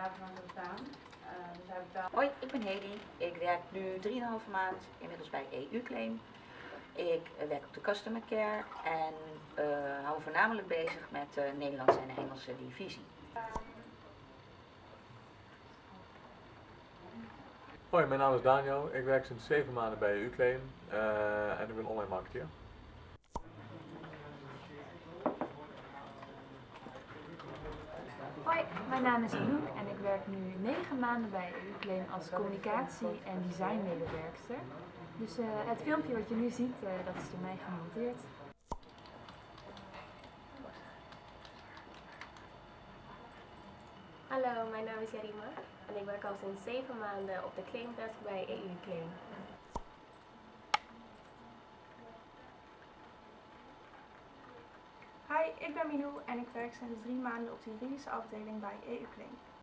Bestaan. Uh, dus hij betaalt... Hoi, ik ben Hedy. Ik werk nu 3,5 maand inmiddels bij EU-claim. Ik eh, werk op de customer care en uh, hou me voornamelijk bezig met de Nederlandse en Engelse divisie. Hoi, mijn naam is Daniel. Ik werk sinds 7 maanden bij EU-claim uh, en ik ben online marketeer. Hoi, mijn naam is Anouk en ik werk nu 9 maanden bij EU-claim als communicatie- en designmedewerkster. Dus uh, het filmpje wat je nu ziet, uh, dat is door mij gemonteerd. Hallo, mijn naam is Jarima en ik werk al sinds 7 maanden op de claimdesk bij EU Claim. Ik ben Minou en ik werk sinds drie maanden op de juridische afdeling bij EU Claim.